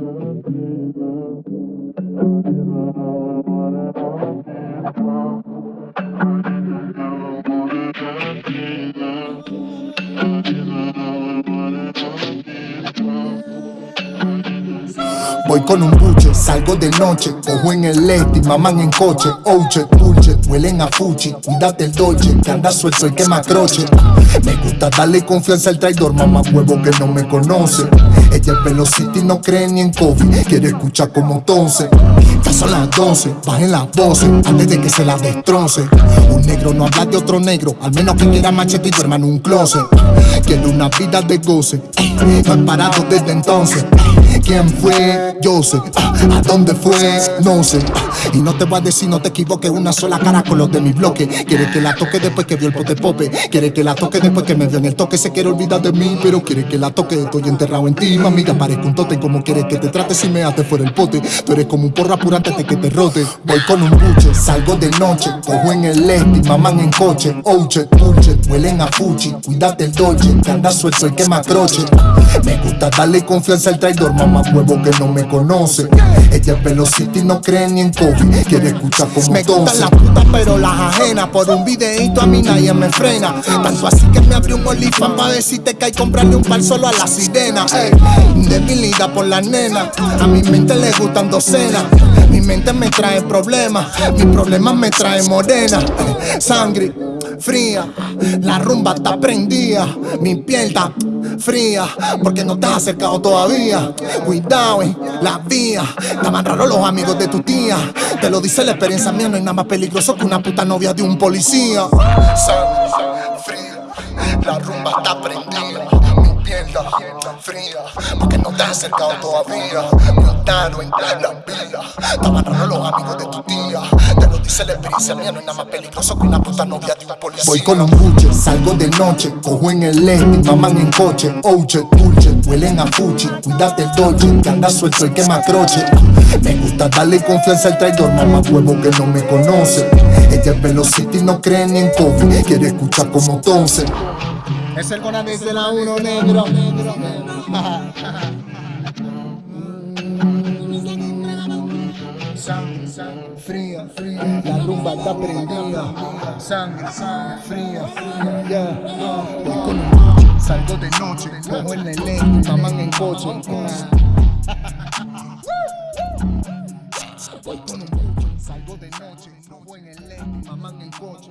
Voy con un buche, salgo de noche, cojo en el este, maman en coche, ouche, dulce, huelen a fuchi, cuídate el dolce, que anda suelto y quema croche. Me gusta darle confianza al traidor, mamá huevo que no me conoce. Ella es velocity, no cree ni en COVID, quiere escuchar como entonces. Ya son las 12, bajen las voces, antes de que se la destroce. Un negro no habla de otro negro, al menos que quiera machete y hermano un closet. Quiere una vida de goce, no he parado desde entonces. ¿Quién fue? Yo sé. Ah, ¿A dónde fue? No sé. Ah, y no te voy a decir, no te equivoques, una sola cara con los de mi bloque. Quiere que la toque después que vio el pote pope. Quiere que la toque después que me vio en el toque. Se quiere olvidar de mí, pero quiere que la toque. Estoy enterrado en ti, mami. Ya parezco un tote. Como quieres que te trate si me haces fuera el pote. Tú eres como un porra pura antes de que te rote. Voy con un buche, salgo de noche. Cojo en el lente, maman en coche. Ouche, dulce, huelen a fuchi. Cuídate el dolce, que anda suelto y quema croche. Me gusta darle confianza al traidor, mamá huevo que no me conoce. Ella es velocity, no cree ni en COVID. Quiere escuchar como Me gustan las putas, pero las ajenas. Por un videito a mí nadie me frena. Tanto así que me abrió un olifán pa' decirte que hay comprarle un par solo a la sirena. Ey, debilidad por las nenas. A mi mente le gustan docenas. Mi mente me trae problemas. Mis problemas me traen morena. Sangre fría, la rumba está prendida. Mi piel está fría, porque no te has acercado todavía. Cuidado en la vía, estaban raros los amigos de tu tía. Te lo dice la experiencia mía, no hay nada más peligroso que una puta novia de un policía. Sangre fría, la rumba está prendida. Está fría, porque no te has acercado todavía. Cuidado en la vía, estaban raros los amigos de tu tía. Te lo dice la experiencia mía, no hay nada más peligroso que una puta novia de un policía. Voy con un buche, salgo de noche, cojo en el lente, maman en coche, ouche, dulce, huelen a fuchi, cuídate el dolce, que anda suelto y quema croche. Me gusta darle confianza al traidor, mamá huevo que no me conoce. Ella es velocity, no cree ni en COVID, quiere escuchar como entonces. Es el Conanis de la 1 negro. negro. San, san, fría, fría, la rumba está prendida. Sangre, sangre fría, fría. Voy con un coche, salgo de noche, como el ley, en coche. Salgo de noche, el mamán en coche.